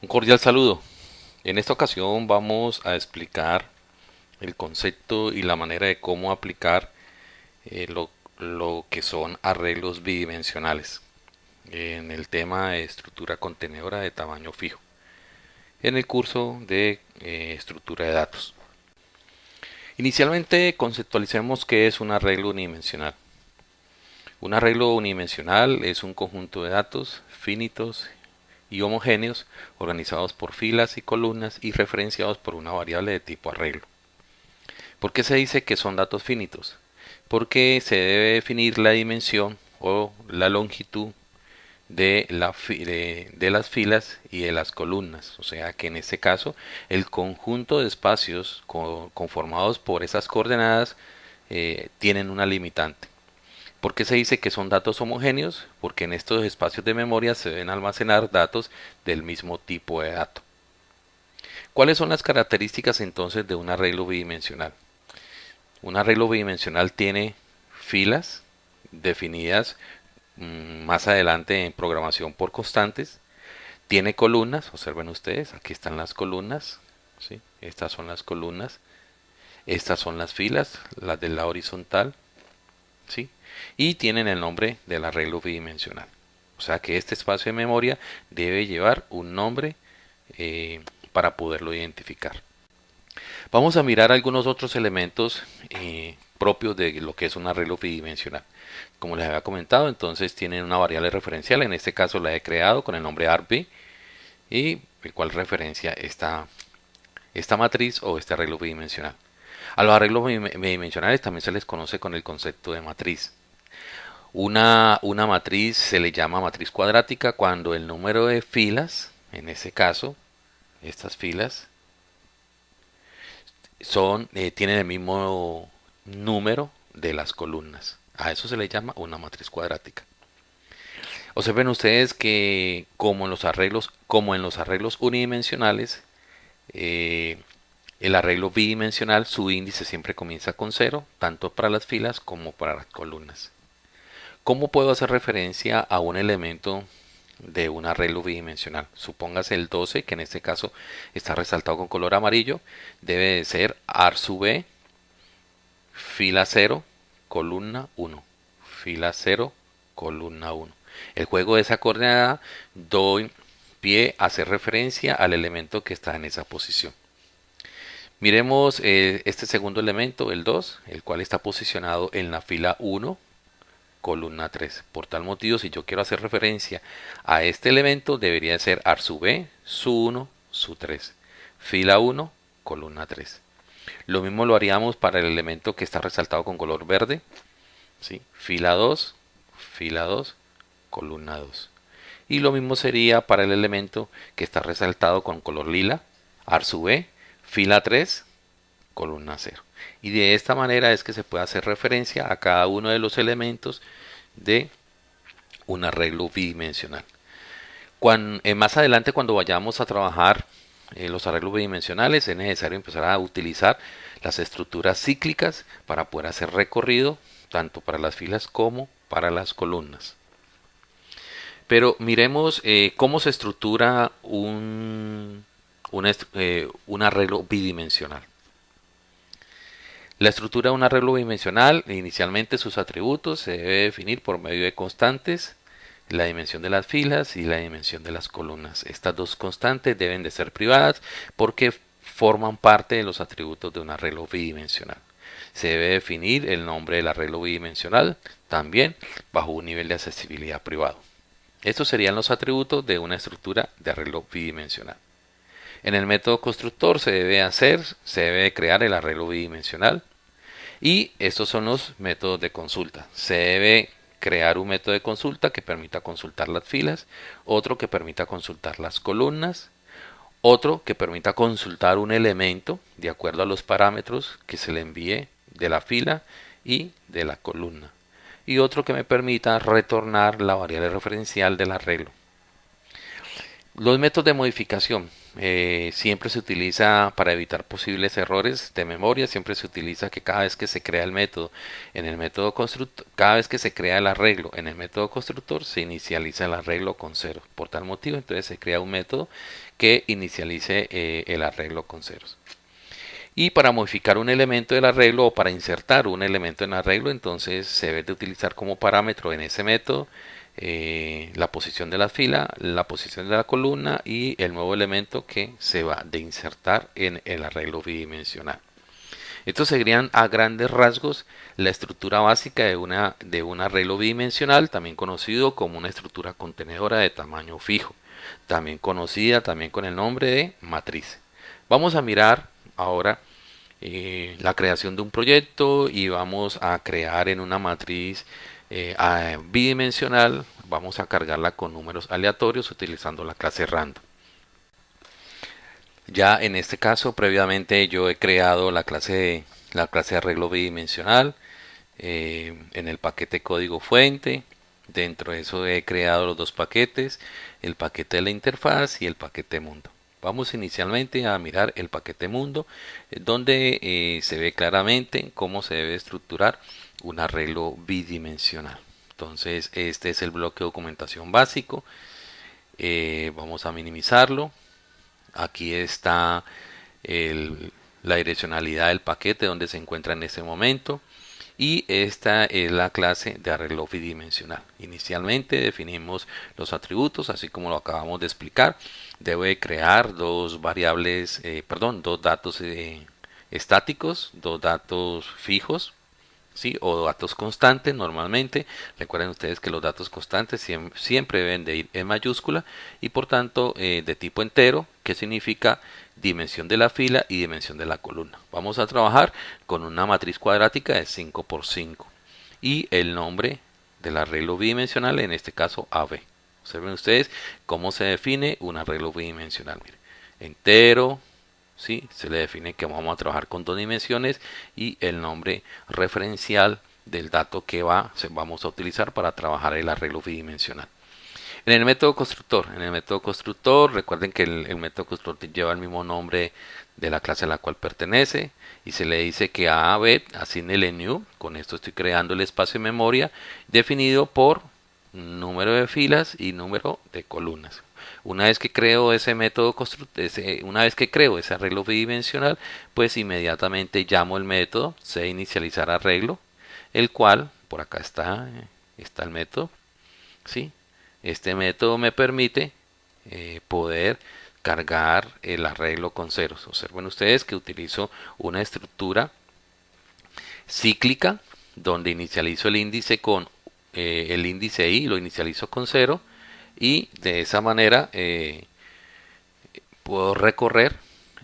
Un cordial saludo. En esta ocasión vamos a explicar el concepto y la manera de cómo aplicar eh, lo, lo, que son arreglos bidimensionales en el tema de estructura contenedora de tamaño fijo en el curso de eh, estructura de datos. Inicialmente conceptualicemos qué es un arreglo unidimensional. Un arreglo unidimensional es un conjunto de datos finitos y homogéneos organizados por filas y columnas y referenciados por una variable de tipo arreglo. ¿Por qué se dice que son datos finitos? Porque se debe definir la dimensión o la longitud de, la, de, las filas y de las columnas. O sea que en este caso el conjunto de espacios conformados por esas coordenadas eh, tienen una limitante. ¿Por qué se dice que son datos homogéneos? Porque en estos espacios de memoria se deben almacenar datos del mismo tipo de dato. ¿Cuáles son las características entonces de un arreglo bidimensional? Un arreglo bidimensional tiene filas definidas mm, más adelante en programación por constantes. Tiene columnas, observen ustedes, aquí están las columnas, ¿sí? estas son las columnas, estas son las filas, las de la horizontal, ¿sí? Y tienen el nombre del arreglo bidimensional. O sea que este espacio de memoria debe llevar un nombre eh, para poderlo identificar. Vamos a mirar algunos otros elementos eh, propios de lo que es un arreglo bidimensional. Como les había comentado, entonces tienen una variable referencial, en este caso la he creado con el nombre ARB y el cual referencia esta, esta matriz o este arreglo bidimensional. A los arreglos bidimensionales también se les conoce con el concepto de matriz. Una, una matriz se le llama matriz cuadrática cuando el número de filas, en ese caso, estas filas, son, eh, tienen el mismo número de las columnas. A eso se le llama una matriz cuadrática. Observen ustedes que como en los arreglos, como en los arreglos unidimensionales, eh, el arreglo bidimensional, su índice siempre comienza con cero, tanto para las filas como para las columnas. ¿Cómo puedo hacer referencia a un elemento de un arreglo bidimensional? Supóngase el 12, que en este caso está resaltado con color amarillo, debe de ser AR sub B, fila 0, columna 1, fila 0, columna 1. El juego de esa coordenada doy pie a hacer referencia al elemento que está en esa posición. Miremos eh, este segundo elemento, el 2, el cual está posicionado en la fila 1, columna 3. Por tal motivo, si yo quiero hacer referencia a este elemento, debería ser AR sub B, su 1, su 3. Fila 1, columna 3. Lo mismo lo haríamos para el elemento que está resaltado con color verde. ¿sí? Fila 2, fila 2, columna 2. Y lo mismo sería para el elemento que está resaltado con color lila, AR sub B, fila 3, columna 0 y de esta manera es que se puede hacer referencia a cada uno de los elementos de un arreglo bidimensional. Eh, más adelante cuando vayamos a trabajar eh, los arreglos bidimensionales es necesario empezar a utilizar las estructuras cíclicas para poder hacer recorrido tanto para las filas como para las columnas. Pero miremos eh, cómo se estructura un, un arreglo bidimensional. La estructura de un arreglo bidimensional, inicialmente sus atributos se debe definir por medio de constantes, la dimensión de las filas y la dimensión de las columnas. Estas dos constantes deben de ser privadas porque forman parte de los atributos de un arreglo bidimensional. Se debe definir el nombre del arreglo bidimensional también bajo un nivel de accesibilidad privado. Estos serían los atributos de una estructura de arreglo bidimensional. En el método constructor se debe hacer, se debe crear el arreglo bidimensional y estos son los métodos de consulta. Se debe crear un método de consulta que permita consultar las filas, otro que permita consultar las columnas, otro que permita consultar un elemento de acuerdo a los parámetros que se le envíe de la fila y de la columna y otro que me permita retornar la variable referencial del arreglo. Los métodos de modificación. Eh, siempre se utiliza para evitar posibles errores de memoria, siempre se utiliza que cada vez que se crea el método en el método constructor, cada vez que se crea el arreglo en el método constructor, se inicializa el arreglo con cero. Por tal motivo, entonces se crea un método que inicialice eh, el arreglo con ceros. Y para modificar un elemento del arreglo o para insertar un elemento en arreglo, entonces se debe de utilizar como parámetro en ese método eh, la posición de la fila, la posición de la columna y el nuevo elemento que se va de insertar en el arreglo bidimensional. Estos serían a grandes rasgos la estructura básica de, una, de un arreglo bidimensional, también conocido como una estructura contenedora de tamaño fijo, también conocida también con el nombre de matriz. Vamos a mirar ahora eh, la creación de un proyecto y vamos a crear en una matriz eh, bidimensional vamos a cargarla con números aleatorios utilizando la clase random. Ya en este caso previamente yo he creado la clase la clase arreglo bidimensional eh, en el paquete código fuente. Dentro de eso he creado los dos paquetes el paquete de la interfaz y el paquete mundo. Vamos inicialmente a mirar el paquete mundo, eh, donde se ve claramente cómo se debe estructurar un arreglo bidimensional. Entonces este es el bloque de documentación básico. Eh, vamos a minimizarlo. Aquí está la direccionalidad del paquete donde se encuentra en este momento. Y esta es la clase de arreglo bidimensional. Inicialmente definimos los atributos, así como lo acabamos de explicar. Debe crear dos variables, eh, perdón, dos datos eh, estáticos, dos datos fijos ¿sí? o datos constantes normalmente. Recuerden ustedes que los datos constantes siempre, deben de ir en mayúscula y por tanto eh, de tipo entero, que significa dimensión de la fila y dimensión de la columna. Vamos a trabajar con una matriz cuadrática de 5 por 5 y el nombre del arreglo bidimensional, en este caso AB. Observen ustedes cómo se define un arreglo bidimensional. entero, ¿sí? se le define que vamos a trabajar con dos dimensiones y el nombre referencial del dato que va, vamos a utilizar para trabajar el arreglo bidimensional. En el método constructor, en el método constructor, recuerden que el, método constructor lleva el mismo nombre de la clase a la cual pertenece y se le dice que a B asigne el new, con esto estoy creando el espacio de memoria definido por número de filas y número de columnas. Una vez que creo ese método ese, una vez que creo ese arreglo bidimensional, pues inmediatamente llamo el método se inicializar arreglo, el cual por acá está está el método, ¿sí? Este método me permite eh, poder cargar el arreglo con ceros. Observen ustedes que utilizo una estructura cíclica donde inicializo el índice con eh, el índice i, lo inicializo con cero y de esa manera eh, puedo recorrer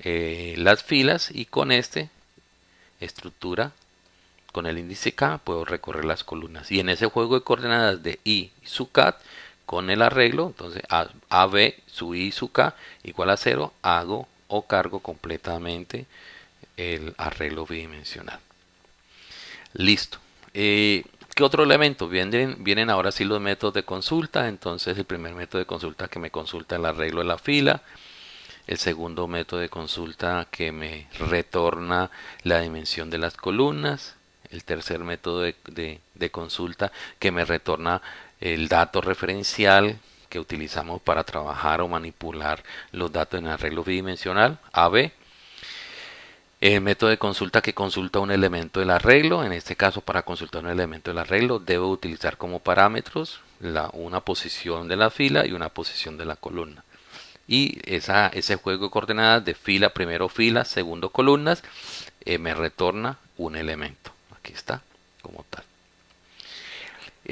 eh, las filas y con este estructura con el índice K puedo recorrer las columnas. Y en ese juego de coordenadas de I su cat con el arreglo entonces AB su I su K igual a 0 hago o cargo completamente el arreglo bidimensional. Listo. Eh, ¿Qué otro elemento? Vienen, vienen ahora sí los métodos de consulta. Entonces el primer método de consulta que me consulta el arreglo de la fila. El segundo método de consulta que me retorna la dimensión de las columnas. El tercer método de, de consulta que me retorna el dato referencial que utilizamos para trabajar o manipular los datos en arreglo bidimensional. AB el método de consulta que consulta un elemento del arreglo, en este caso para consultar un elemento del arreglo debo utilizar como parámetros la, una posición de la fila y una posición de la columna. Y esa, ese juego de coordenadas de fila, primero fila, segundo columnas, eh, me retorna un elemento. Aquí está, como tal.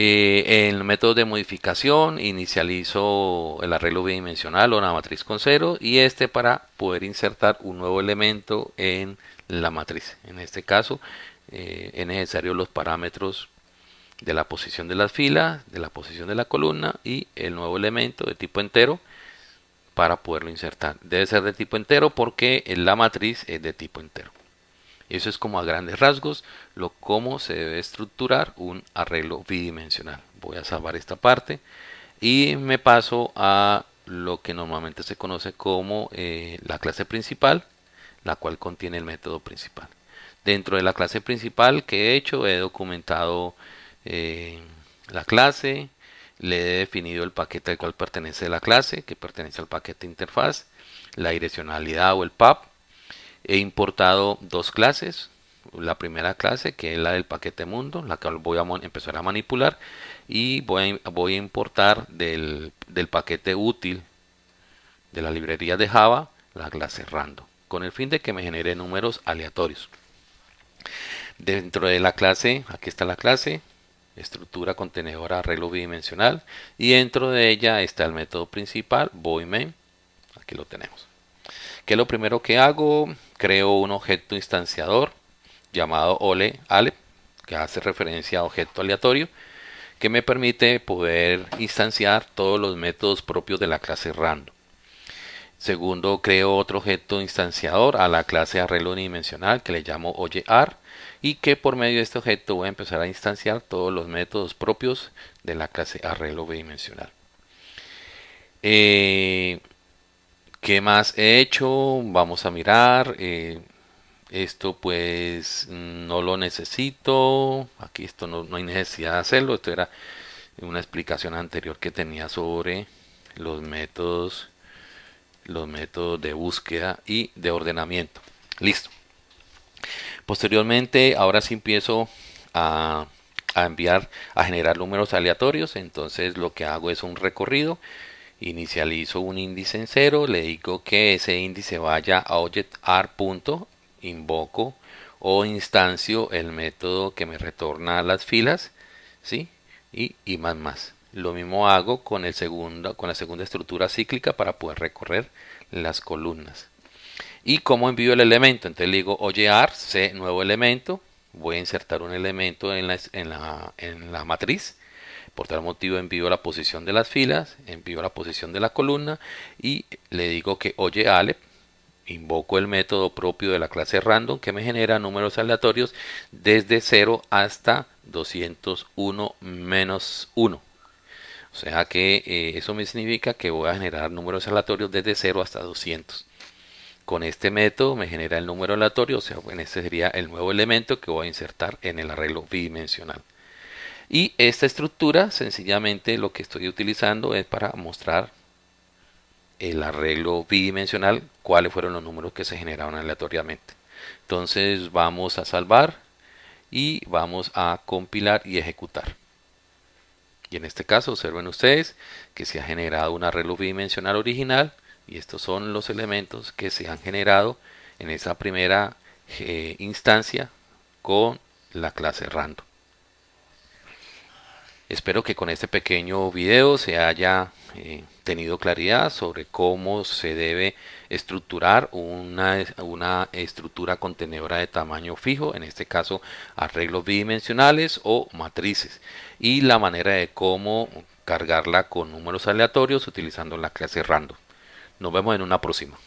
Eh, en el método de modificación inicializo el arreglo bidimensional o la matriz con cero y este para poder insertar un nuevo elemento en la matriz. En este caso eh, es necesario los parámetros de la posición de las filas, de la posición de la columna y el nuevo elemento de tipo entero para poderlo insertar. Debe ser de tipo entero porque la matriz es de tipo entero. Eso es como a grandes rasgos lo cómo se debe estructurar un arreglo bidimensional. Voy a salvar esta parte y me paso a lo que normalmente se conoce como eh, la clase principal, la cual contiene el método principal. Dentro de la clase principal que he hecho, he documentado eh, la clase, le he definido el paquete al cual pertenece la clase, que pertenece al paquete interfaz, la direccionalidad o el PAP. He importado dos clases, la primera clase que es la del paquete mundo, la que voy a empezar a manipular y voy a, importar del, paquete útil de la librería de Java la clase random con el fin de que me genere números aleatorios. Dentro de la clase, aquí está la clase, estructura contenedora arreglo bidimensional y dentro de ella está el método principal main. Aquí lo tenemos que lo primero que hago creo un objeto instanciador llamado ole ale que hace referencia a objeto aleatorio que me permite poder instanciar todos los métodos propios de la clase random segundo creo otro objeto instanciador a la clase arreglo unidimensional que le llamo OyeAr y que por medio de este objeto voy a empezar a instanciar todos los métodos propios de la clase arreglo bidimensional. Eh, ¿Qué más he hecho? Vamos a mirar. Eh, esto pues no lo necesito. Aquí esto no, no hay necesidad de hacerlo. Esto era una explicación anterior que tenía sobre los métodos los métodos de búsqueda y de ordenamiento. Listo. Posteriormente, ahora sí empiezo a, enviar, a generar números aleatorios. Entonces lo que hago es un recorrido. Inicializo un índice en cero. Le digo que ese índice vaya a object.ar. Invoco o instancio el método que me retorna las filas. ¿sí? Y, más más. Lo mismo hago con, el segundo, con la segunda estructura cíclica para poder recorrer las columnas y cómo envío el elemento. Entonces le digo oyear, C, nuevo elemento. Voy a insertar un elemento en la, en la, en la matriz. Por tal motivo envío la posición de las filas, envío la posición de la columna y le digo que oye ale, invoco el método propio de la clase random que me genera números aleatorios desde 0 hasta 201 menos 1. O sea que eh, eso me significa que voy a generar números aleatorios desde 0 hasta 200 con este método me genera el número aleatorio, o sea, bueno, este sería el nuevo elemento que voy a insertar en el arreglo bidimensional. Y esta estructura, sencillamente lo que estoy utilizando es para mostrar el arreglo bidimensional, cuáles fueron los números que se generaron aleatoriamente. Entonces vamos a salvar y vamos a compilar y ejecutar. Y en este caso observen ustedes que se ha generado un arreglo bidimensional original y estos son los elementos que se han generado en esa primera eh, instancia con la clase random. Espero que con este pequeño video se haya eh, tenido claridad sobre cómo se debe estructurar una, una, estructura contenedora de tamaño fijo, en este caso arreglos bidimensionales o matrices, y la manera de cómo cargarla con números aleatorios utilizando la clase random. Nos vemos en una próxima.